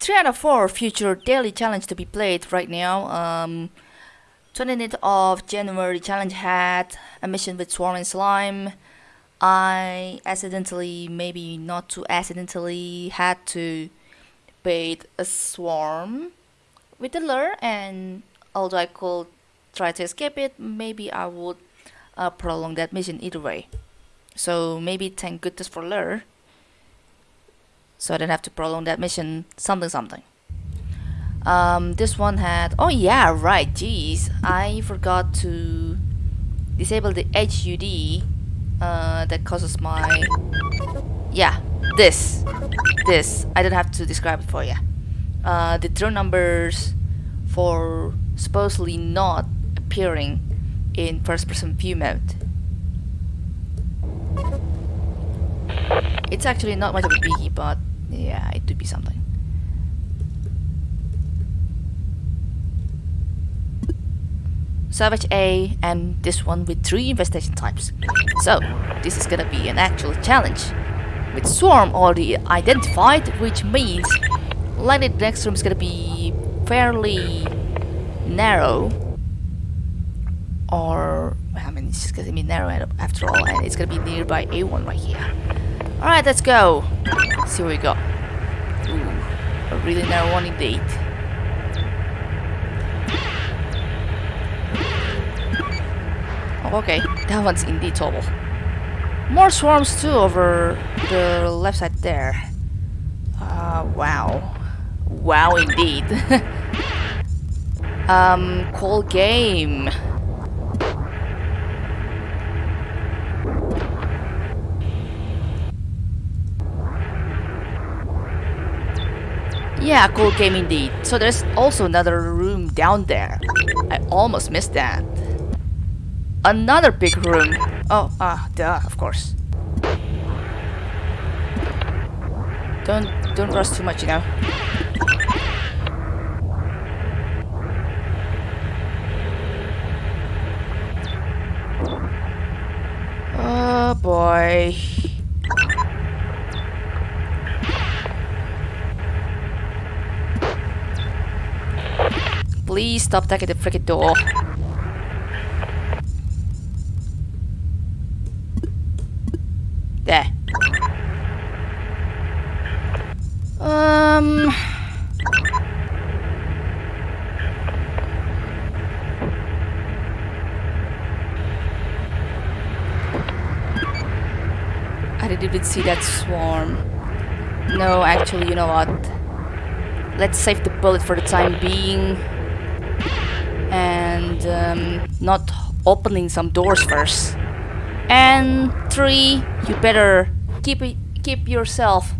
3 out of 4 future daily challenge to be played right now. Um, 29th of January challenge had a mission with Swarm and Slime. I accidentally, maybe not too accidentally, had to bait a Swarm with the lure and although I could try to escape it, maybe I would uh, prolong that mission either way. So maybe thank goodness for lure. So I didn't have to prolong that mission something something. Um, this one had, oh yeah, right, jeez, I forgot to disable the HUD uh, that causes my, yeah, this, this, I don't have to describe it for you. Uh, the drone numbers for supposedly not appearing in first person view mode. It's actually not much of a biggie, but yeah, it would be something. Savage A and this one with three infestation types. So, this is gonna be an actual challenge. With Swarm already identified, which means likely the next room is gonna be fairly narrow or I mean it's just gonna be narrow after all and it's gonna be nearby A1 right here alright let's go see what we got A really narrow one indeed. Oh, okay that one's indeed tall more swarms too over the left side there. Uh, wow. Wow indeed. Um, cool game. Yeah, cool game indeed. So there's also another room down there. I almost missed that. Another big room. Oh, ah, uh, duh, of course. Don't don't rush too much, you know. Oh boy. Please stop taking the freaking door. There. Um... I didn't even see that swarm. No, actually, you know what? Let's save the bullet for the time being. And um, not opening some doors first. And three, you better keep it, keep yourself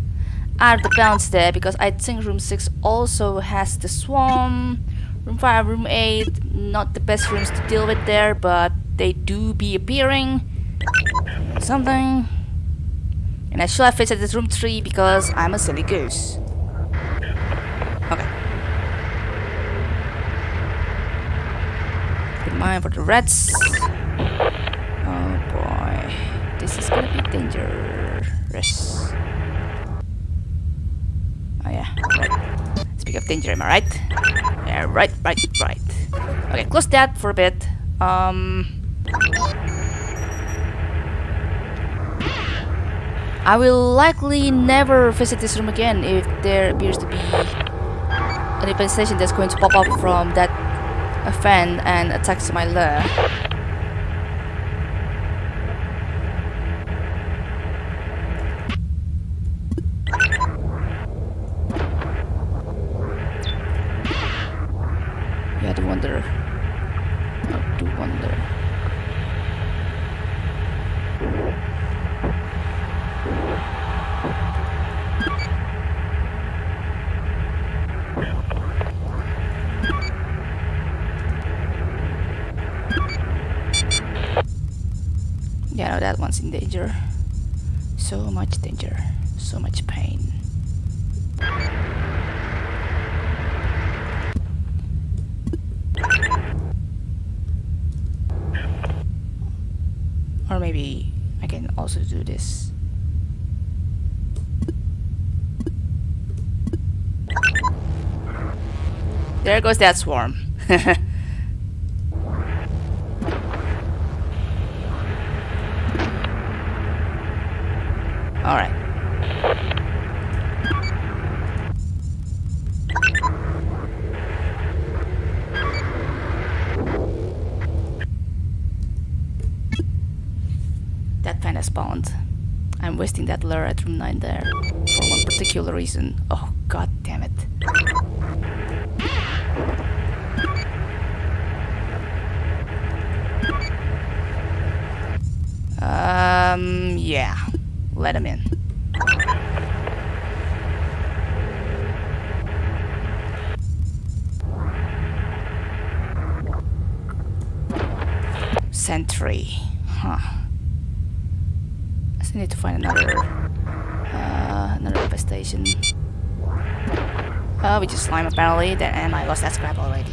out of the bounds there because I think room 6 also has the swarm. Room 5, room 8, not the best rooms to deal with there, but they do be appearing. Something. And I should have visited this room 3 because I'm a silly goose. Okay. Mind for the rats. Oh boy. This is gonna be dangerous. Oh yeah, right. Speak of danger, am I right? Yeah, right, right, right. Okay, close that for a bit. Um... I will likely never visit this room again if there appears to be an infestation that's going to pop up from that fan and attacks my lure. Yeah, the wonder. I do wonder. Yeah, no, that one's in danger. So much danger. So much pain. Or maybe I can also do this. There goes that swarm. Alright. That kind of spawned. I'm wasting that lure at room 9 there for one particular reason. Oh god damn it. Um, yeah. Let him in. Sentry. Huh. I still need to find another uh, another infestation. Oh, we just slime apparently. Then and I lost that scrap already.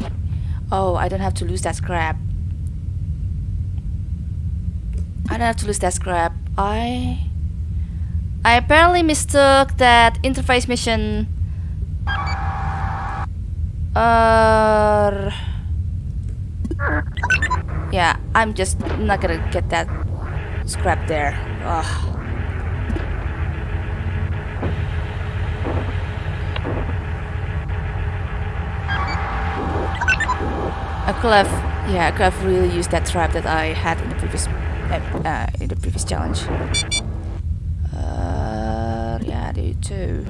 Oh, I don't have to lose that scrap. I don't have to lose that scrap. I I apparently mistook that interface mission. Uh, yeah, I'm just not gonna get that scrap there. Ugh. I could have, yeah, I could have really used that trap that I had in the previous, uh, uh, in the previous challenge. Too.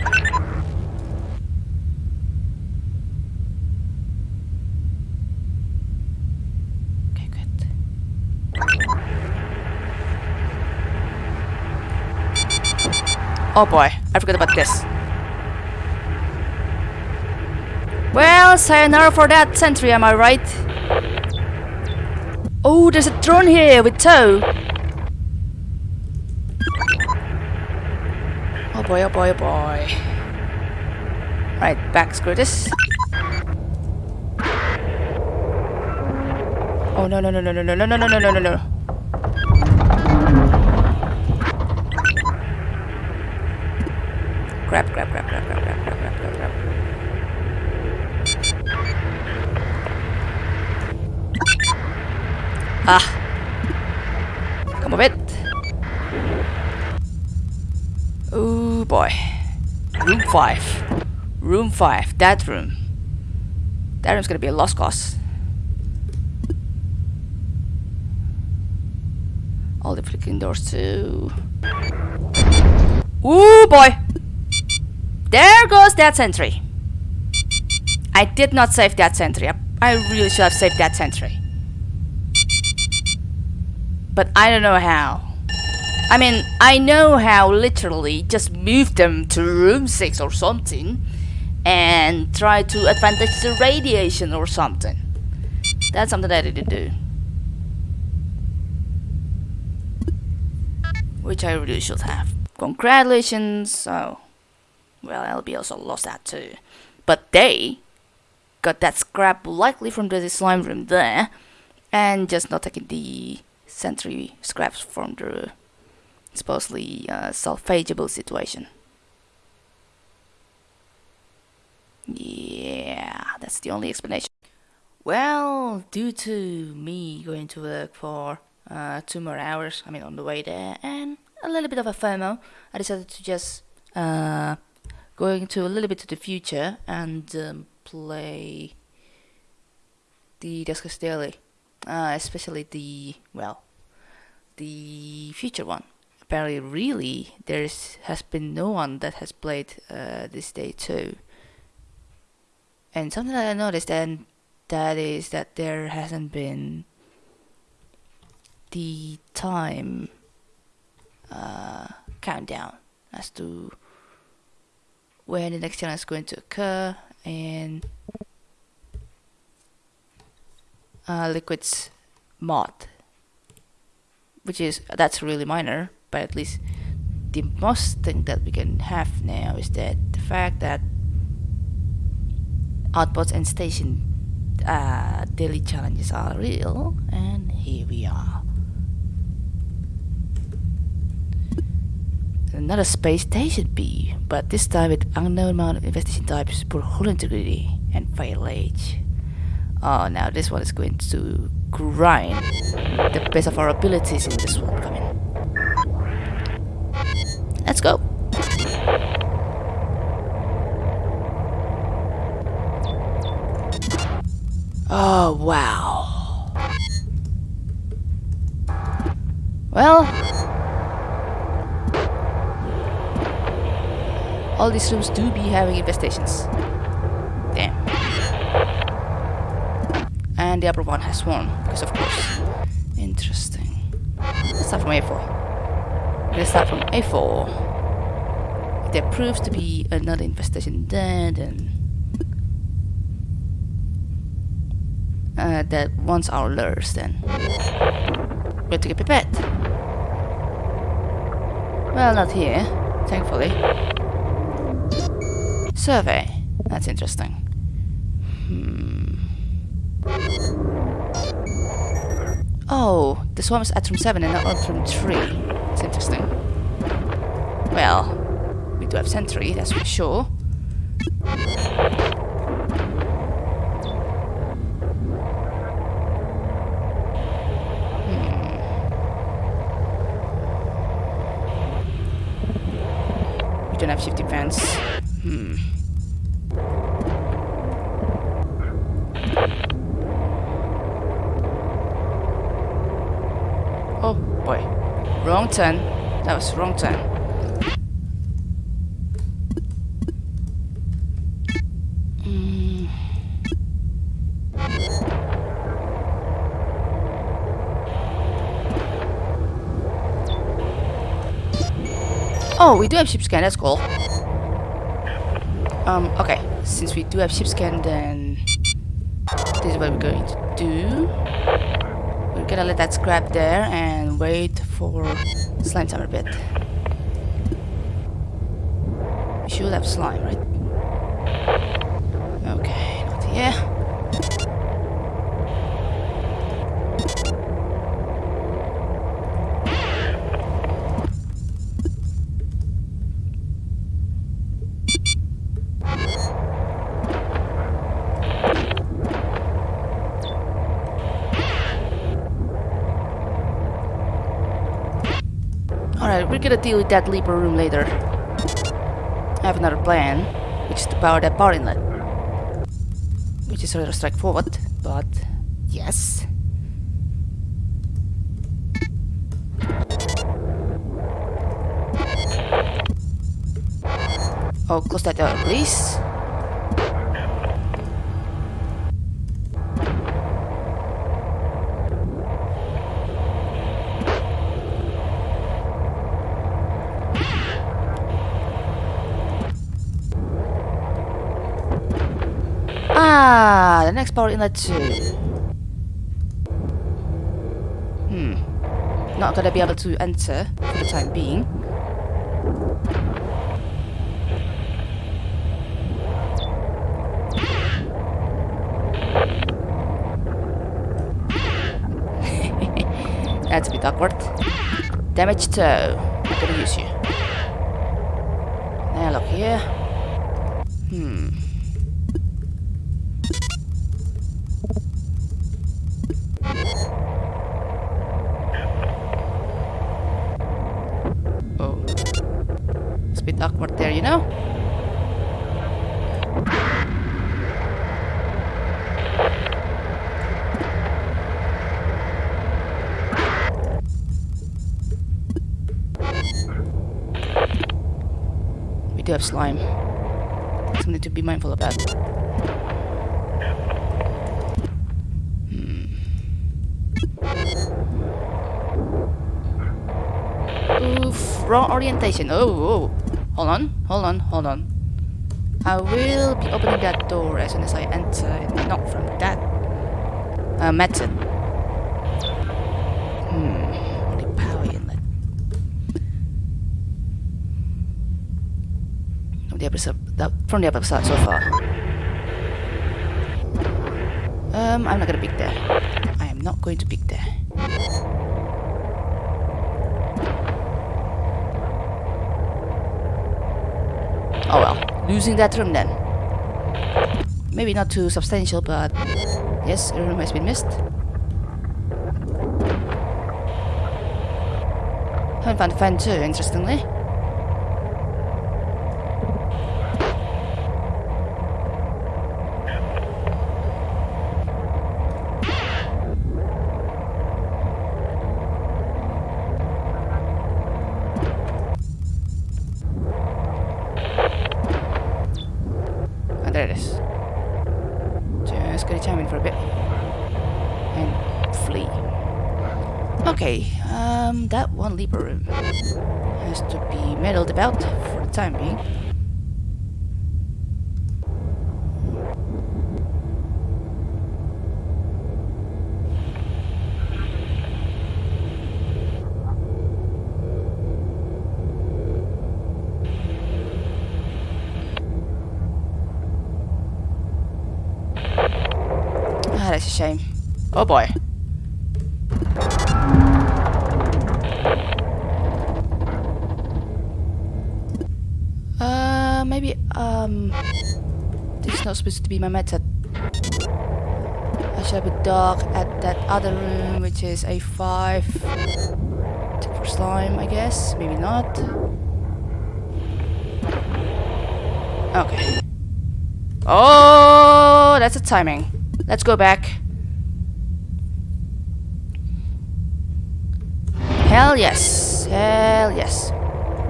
Okay, good. Oh boy, I forgot about this. Well, sayonara for that sentry, am I right? Oh, there's a drone here with tow. Boy, oh boy, oh boy. Right, back screw this. Oh no no no no no no no no no no no no grab, grab, grab, grab, grab, grab, grab, grab, grab. Ah. Boy. Room 5. Room 5. That room. That room's gonna be a lost cause. All the flickering doors too. Ooh boy! There goes that sentry. I did not save that sentry. I, I really should have saved that sentry. But I don't know how. I mean, I know how literally just move them to room 6 or something and try to advantage the radiation or something. That's something that I didn't do. Which I really should have. Congratulations. Oh. Well, LB also lost that too. But they got that scrap likely from the slime room there and just not taking the sentry scraps from the supposedly uh, salvageable situation. Yeah, that's the only explanation. Well, due to me going to work for uh, two more hours, I mean on the way there, and a little bit of a FOMO, I decided to just uh, go into a little bit to the future and um, play the Duskers Daily, uh, especially the, well, the future one apparently really there's has been no one that has played uh, this day too. And something that I noticed and that is that there hasn't been the time uh, countdown as to when the next challenge is going to occur and uh, liquids mod which is that's really minor but at least the most thing that we can have now is that the fact that outposts and station uh, daily challenges are real and here we are another space station B but this time with unknown amount of infestation types for hull integrity and Failage. Oh, now this one is going to grind the best of our abilities in this one coming. Let's go. Oh, wow. Well, all these rooms do be having infestations. Damn. And the upper one has one, because of course. Interesting. Let's start from A4. Let's start from A4. There proves to be another infestation there, then uh, that wants our lures then. We have to get prepared. Well, not here, thankfully. Survey. That's interesting. Hmm. Oh, the swarm is at room 7 and not at room 3. That's interesting. Well, we do have sentry, that's for sure. We don't have ship defense. Hmm. Oh boy. Wrong turn. That was wrong turn. Oh, we do have ship scan, that's cool. Um, okay. Since we do have ship scan, then this is what we're going to do. We're gonna let that scrap there and wait for slime time a bit. We should have slime, right? Okay, not here. Alright, we're gonna deal with that Leaper room later. I have another plan, which is to power that power inlet. Which is rather straightforward, but yes. Oh, close that door, please. Next power inlet too. Hmm. Not gonna be able to enter for the time being. That's a bit awkward. Damage toe. I'm gonna use you. Now look here. Hmm. Do have slime. Something to be mindful of about. Oof, wrong orientation. Oh, oh, hold on, hold on, hold on. I will be opening that door as soon as I enter, not from that uh, method. Hmm, only power inlet. From the episode, that, from the episode so far. Um, I'm not gonna pick there. I am not going to pick there. Oh well, losing that room then. maybe not too substantial, but yes, a room has been missed. Haven't found a fan too, interestingly. Ah, there it is. Just gonna chime in for a bit. And flee. Okay, um, that one leaper room has to be meddled about for the time being. Ah, that's a shame. Oh boy. Uh, maybe, um... This is not supposed to be my method. I should have a dog at that other room, which is a 5. Tick for slime, I guess. Maybe not. Okay. Oh, that's a timing. Let's go back. Hell yes. Hell yes.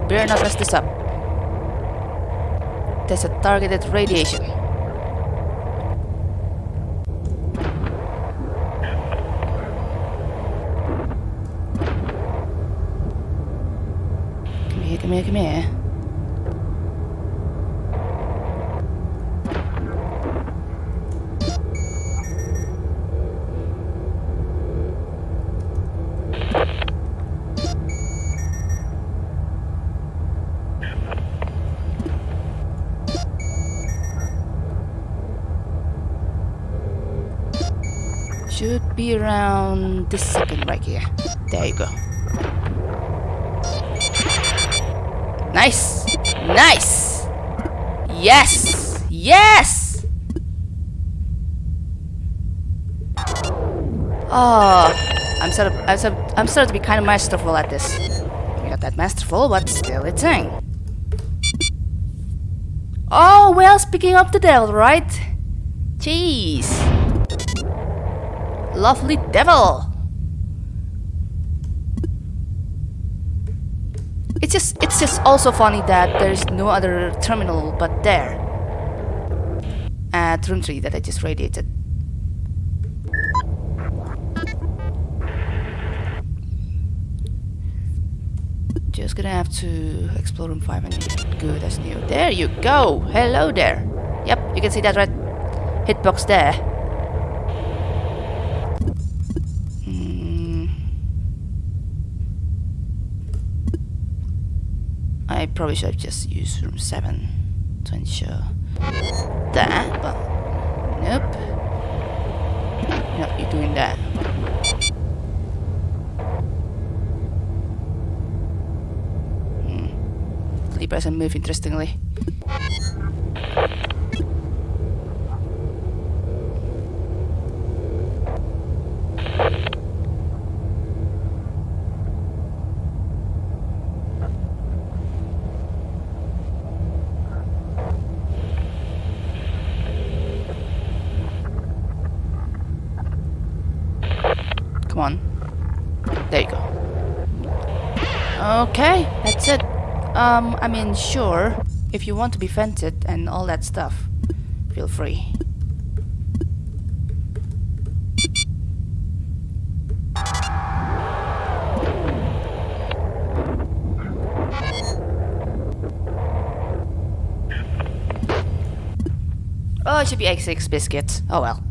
Better not mess this up. There's a targeted radiation. Come here, come here, come here. Should around this second right here. There you go. Nice! Nice! Yes! Yes! Oh, I'm sort of, I'm sort of, I'm starting to be kind of masterful at this. Not that masterful, but still a thing. Oh, well, speaking of the devil, right? Jeez. Lovely devil. It's just it's just also funny that there's no other terminal but there. At room 3 that I just radiated. Just gonna have to explore room 5 and good as new. There you go! Hello there! Yep, you can see that red hitbox there. Hmm. I probably should have just used room 7 to ensure that, but nope. No, you're doing that. Hmm. Libra doesn't move interestingly. Come on. There you go. Okay, that's it. Um, I mean, sure, if you want to be vented and all that stuff, feel free. Oh, it should be X6 biscuits. Oh well.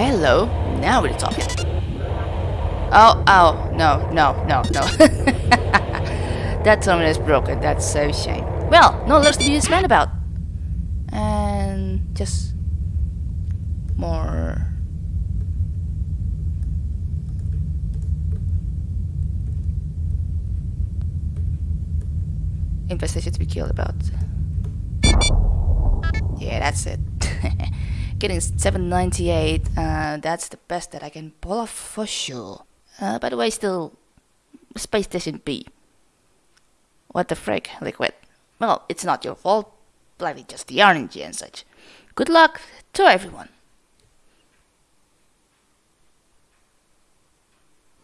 hello. Now we're talking. Oh, oh, no, no, no, no. that terminal is broken. That's so shame. Well, no less to be this about. And just more. Infestation to be killed about. Yeah, that's it. Getting 798, uh, that's the best that I can pull off for sure. Uh, by the way, still Space Station B. What the frick, Liquid? Well, it's not your fault, bloody just the RNG and such. Good luck to everyone.